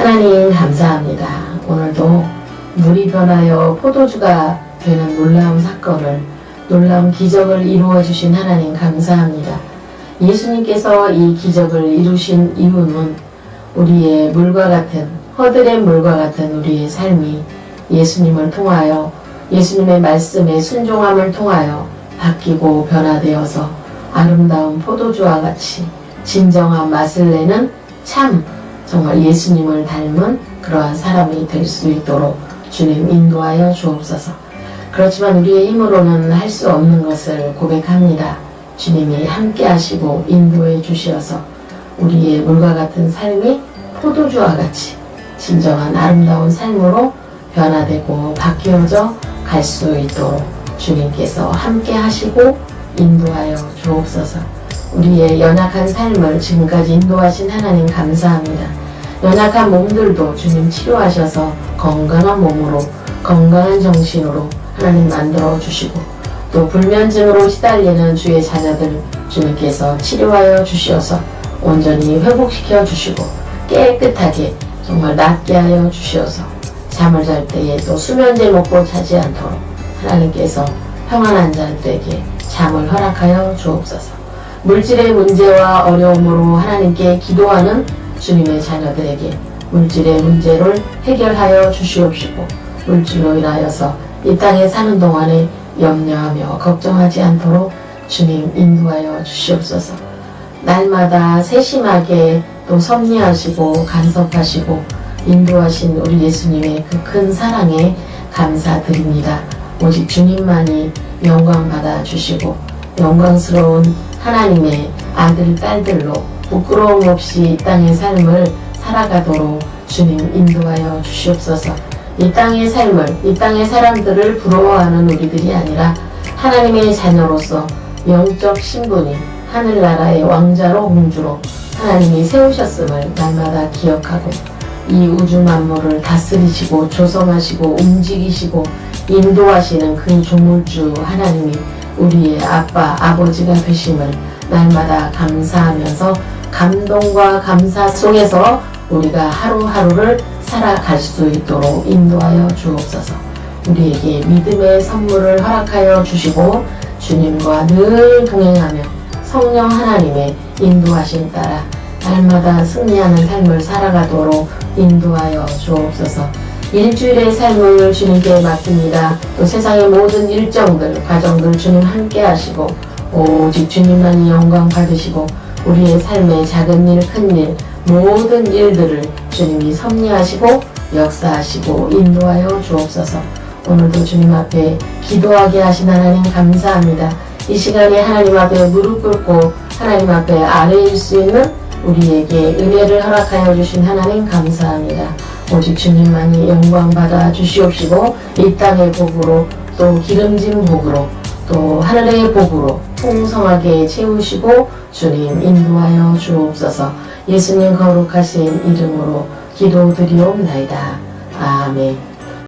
하나님 감사합니다. 오늘도 물이 변하여 포도주가 되는 놀라운 사건을 놀라운 기적을 이루어 주신 하나님 감사합니다. 예수님께서 이 기적을 이루신 이유는 우리의 물과 같은 허들의 물과 같은 우리의 삶이 예수님을 통하여 예수님의 말씀에 순종함을 통하여 바뀌고 변화되어서 아름다운 포도주와 같이 진정한 맛을 내는 참 정말 예수님을 닮은 그러한 사람이 될 수 있도록 주님 인도하여 주옵소서. 그렇지만 우리의 힘으로는 할 수 없는 것을 고백합니다. 주님이 함께 하시고 인도해 주시어서 우리의 물과 같은 삶이 포도주와 같이 진정한 아름다운 삶으로 변화되고 바뀌어져 갈 수 있도록 주님께서 함께 하시고 인도하여 주옵소서. 우리의 연약한 삶을 지금까지 인도하신 하나님 감사합니다. 연약한 몸들도 주님 치료하셔서 건강한 몸으로 건강한 정신으로 하나님 만들어 주시고 또 불면증으로 시달리는 주의 자녀들 주님께서 치료하여 주시어서 온전히 회복시켜 주시고 깨끗하게 정말 낫게 하여 주시어서 잠을 잘 때에 또 수면제 먹고 자지 않도록 하나님께서 평안한 자들에게 잠을 허락하여 주옵소서. 물질의 문제와 어려움으로 하나님께 기도하는 주님의 자녀들에게 물질의 문제를 해결하여 주시옵시고 물질로 인하여서 이 땅에 사는 동안에 염려하며 걱정하지 않도록 주님 인도하여 주시옵소서. 날마다 세심하게 또 섭리하시고 간섭하시고 인도하신 우리 예수님의 그 큰 사랑에 감사드립니다. 오직 주님만이 영광 받아 주시고 영광스러운 하나님의 아들 딸들로 부끄러움 없이 이 땅의 삶을 살아가도록 주님 인도하여 주시옵소서. 이 땅의 삶을 이 땅의 사람들을 부러워하는 우리들이 아니라 하나님의 자녀로서 영적 신분이 하늘나라의 왕자로 공주로 하나님이 세우셨음을 날마다 기억하고 이 우주 만물을 다스리시고 조성하시고 움직이시고 인도하시는 그 조물주 하나님이 우리의 아빠 아버지가 되심을 날마다 감사하면서 감동과 감사 속에서 우리가 하루하루를 살아갈 수 있도록 인도하여 주옵소서. 우리에게 믿음의 선물을 허락하여 주시고 주님과 늘 동행하며 성령 하나님의 인도하심 따라 날마다 승리하는 삶을 살아가도록 인도하여 주옵소서. 일주일의 삶을 주님께 맡깁니다. 또 세상의 모든 일정들, 과정들 주님 함께 하시고 오직 주님만이 영광 받으시고 우리의 삶의 작은 일, 큰 일, 모든 일들을 주님이 섭리하시고 역사하시고 인도하여 주옵소서. 오늘도 주님 앞에 기도하게 하신 하나님 감사합니다. 이 시간에 하나님 앞에 무릎 꿇고 하나님 앞에 아래일 수 있는 우리에게 은혜를 허락하여 주신 하나님 감사합니다. 오직 주님만이 영광 받아 주시옵시고 이 땅의 복으로 또 기름진 복으로 또 하늘의 복으로 풍성하게 채우시고 주님 인도하여 주옵소서 예수님 거룩하신 이름으로 기도드리옵나이다. 아멘